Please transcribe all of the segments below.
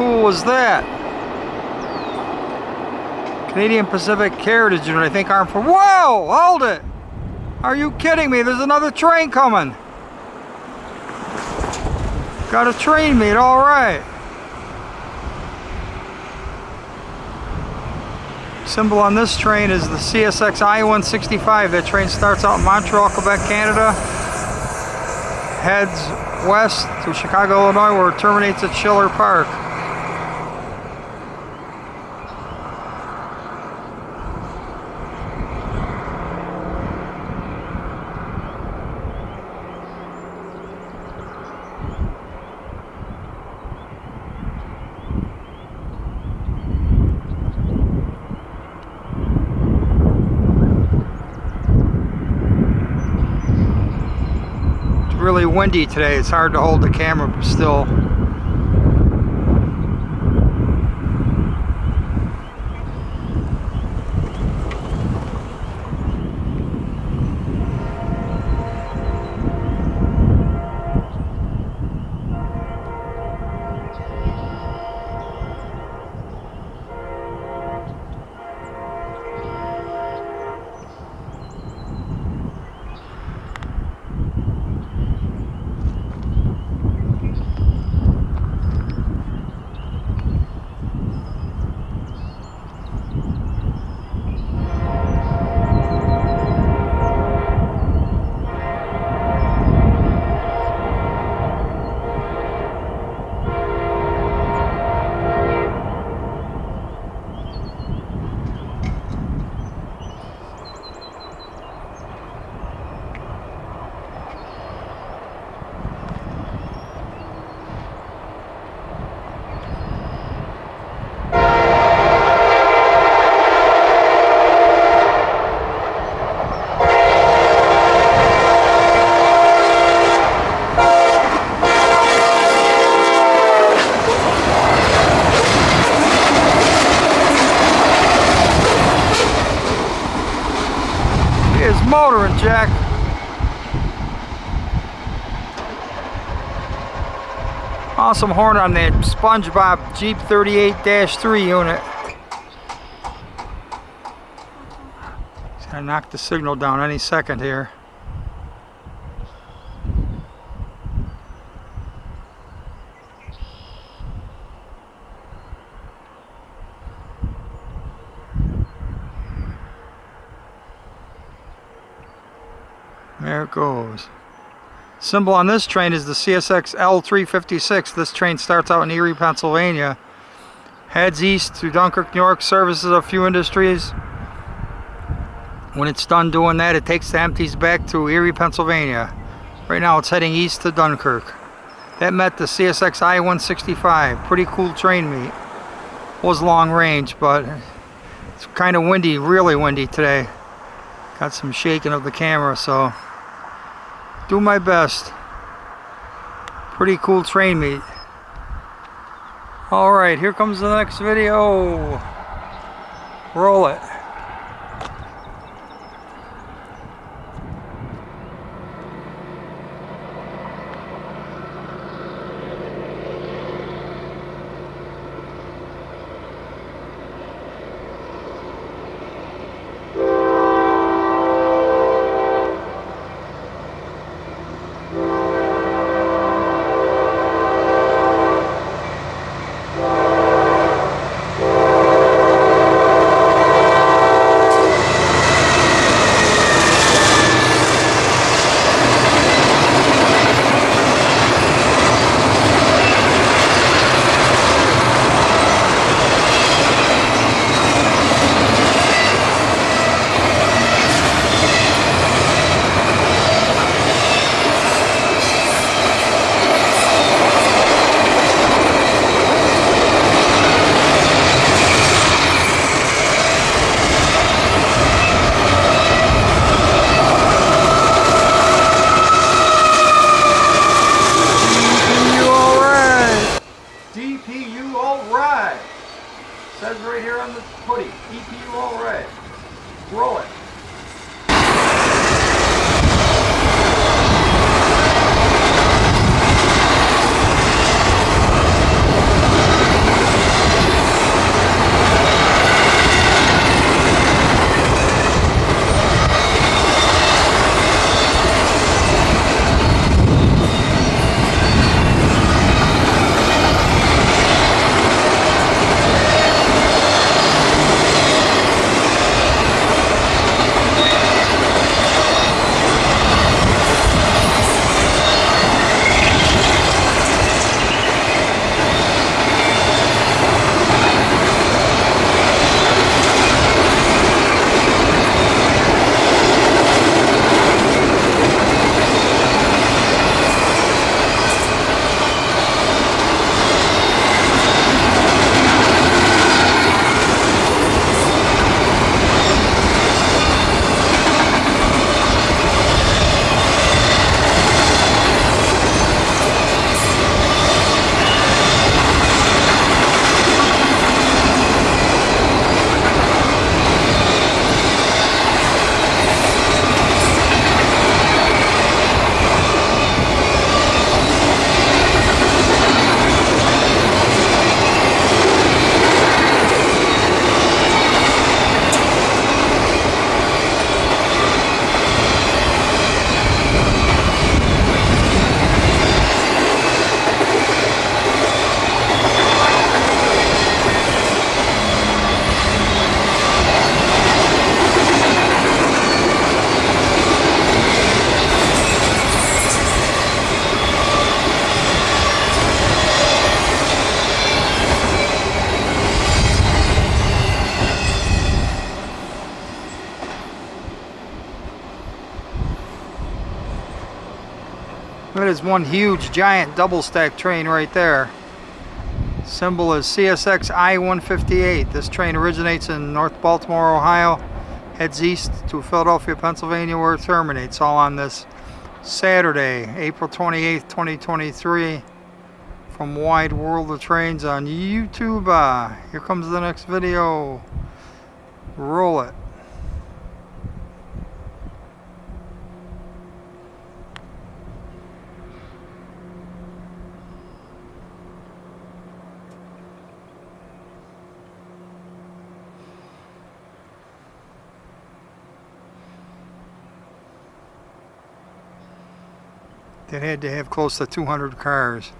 Cool was that? Canadian Pacific Heritage Unit, I think armed for... Whoa! Hold it! Are you kidding me? There's another train coming. Got a train meet, alright. Symbol on this train is the CSX I-165. That train starts out in Montreal, Quebec, Canada. Heads west to Chicago, Illinois, where it terminates at Schiller Park. really windy today. It's hard to hold the camera still. Awesome horn on that SpongeBob Jeep 38-3 unit. It's gonna knock the signal down any second here. There it goes. Symbol on this train is the CSX L356. This train starts out in Erie, Pennsylvania. Heads east to Dunkirk, New York, services a few industries. When it's done doing that, it takes the empties back to Erie, Pennsylvania. Right now it's heading east to Dunkirk. That met the CSX I-165. Pretty cool train meet. Was long range, but it's kind of windy, really windy today. Got some shaking of the camera, so do my best. Pretty cool train meet. Alright, here comes the next video. Roll it. One huge, giant, double stack train right there. Symbol is CSX I-158. This train originates in North Baltimore, Ohio, heads east to Philadelphia, Pennsylvania, where it terminates. All on this Saturday, April 28th, 2023, from Wide World of Trains on YouTube. Uh, here comes the next video. Roll it. Had to have close to 200 cars.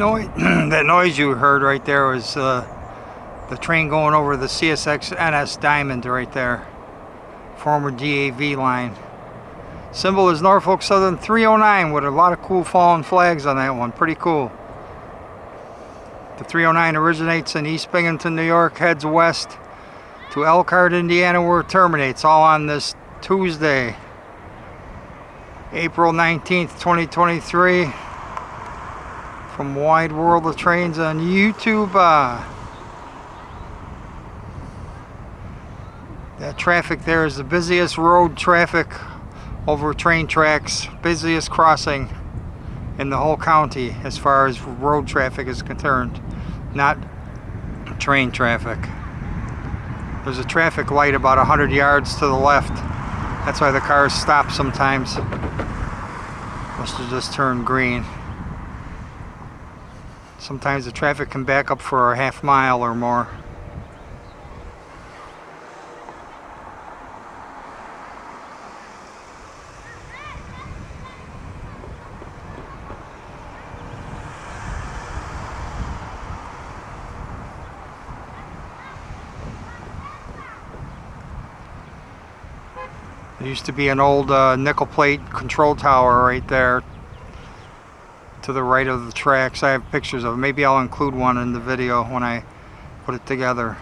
Noise that noise you heard right there was uh, the train going over the CSX NS Diamond right there. Former DAV line. Symbol is Norfolk Southern 309 with a lot of cool fallen flags on that one. Pretty cool. The 309 originates in East Binghamton New York heads west to Elkhart Indiana where it terminates all on this Tuesday April 19th, 2023 from Wide World of Trains on YouTube. Uh, that traffic there is the busiest road traffic over train tracks, busiest crossing in the whole county as far as road traffic is concerned, not train traffic. There's a traffic light about 100 yards to the left. That's why the cars stop sometimes. Must have just turned green. Sometimes the traffic can back up for a half mile or more. There used to be an old uh, nickel plate control tower right there to the right of the tracks. I have pictures of. Maybe I'll include one in the video when I put it together.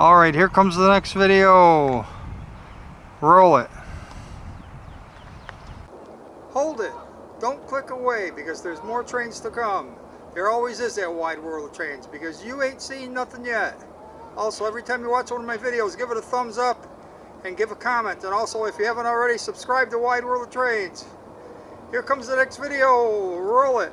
Alright, here comes the next video. Roll it. Hold it. Don't click away because there's more trains to come. There always is that wide world of trains because you ain't seen nothing yet. Also, every time you watch one of my videos, give it a thumbs up and give a comment. And also, if you haven't already, subscribe to Wide World of Trains. Here comes the next video. Roll it.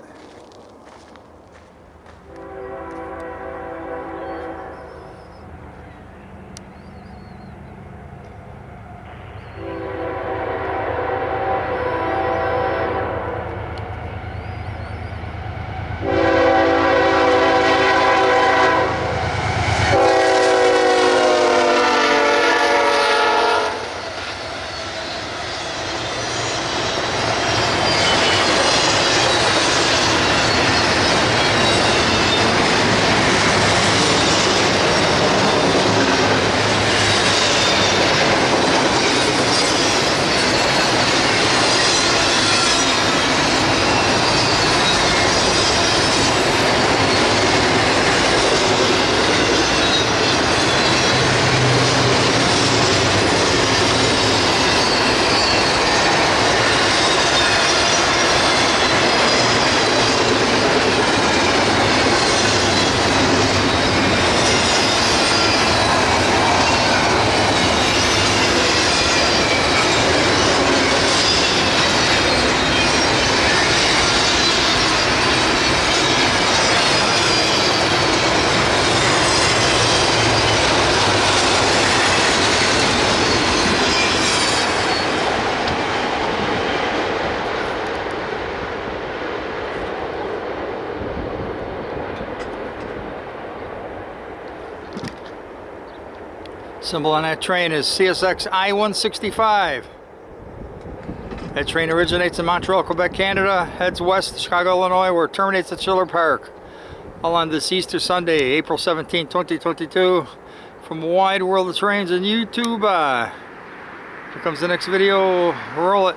Symbol on that train is CSX I-165. That train originates in Montreal, Quebec, Canada, heads west to Chicago, Illinois, where it terminates at Schiller Park. All on this Easter Sunday, April 17, 2022, from Wide World of Trains and YouTube. Uh, here comes the next video. Roll it.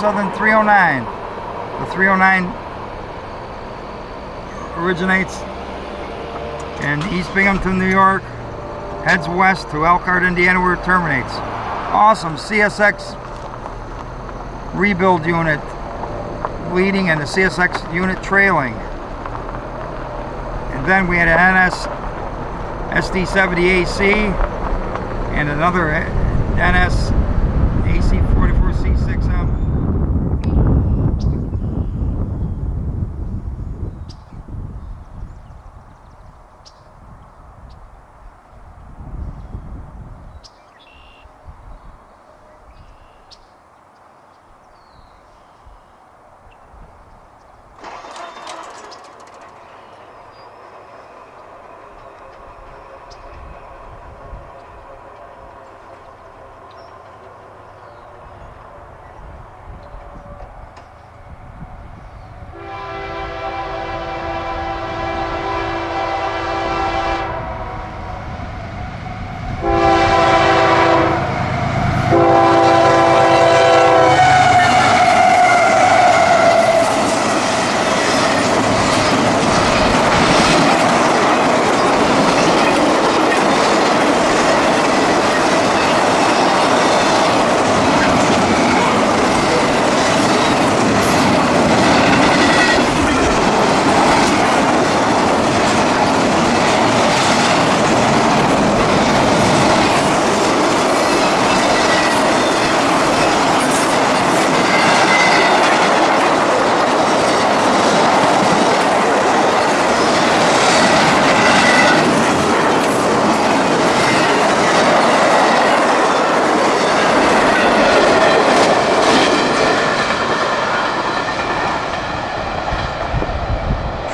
Southern 309. The 309 originates in East Binghamton, New York, heads west to Elkhart, Indiana, where it terminates. Awesome CSX rebuild unit leading and the CSX unit trailing. And then we had an NS SD70AC and another NS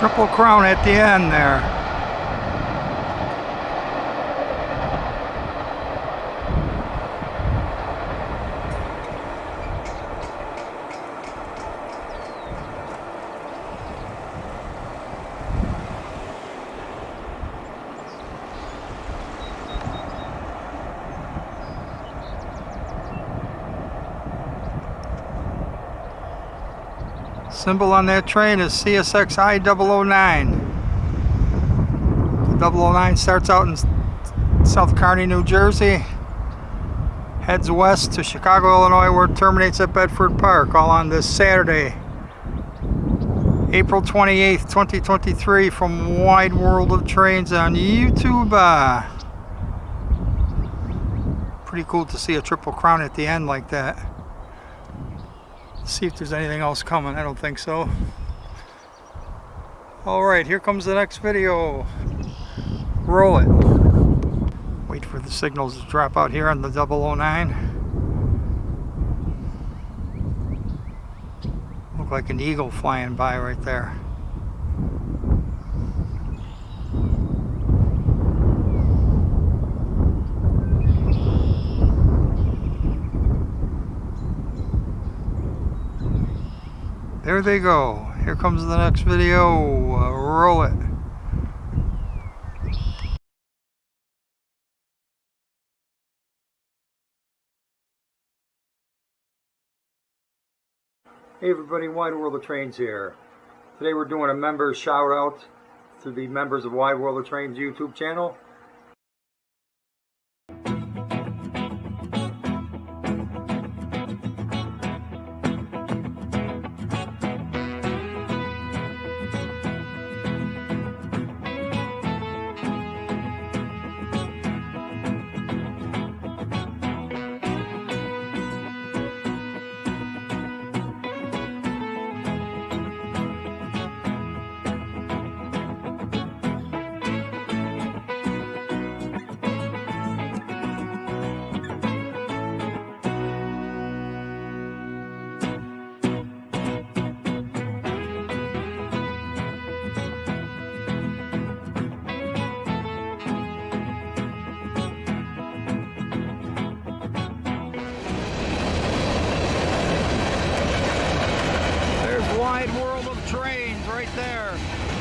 Triple crown at the end there. Symbol on that train is CSX I-009. The 009 starts out in South Kearny, New Jersey, heads west to Chicago, Illinois, where it terminates at Bedford Park, all on this Saturday, April 28th, 2023, from Wide World of Trains on YouTube. Uh, pretty cool to see a triple crown at the end like that see if there's anything else coming. I don't think so. Alright, here comes the next video. Roll it. Wait for the signals to drop out here on the 009. Look like an eagle flying by right there. There they go. Here comes the next video. Uh, roll it. Hey everybody, Wide World of Trains here. Today we're doing a member shout out to the members of Wide World of Trains YouTube channel. trains right there.